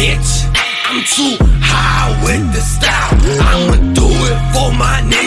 bitch. I'm too high with the style. I'ma do it for my nigga.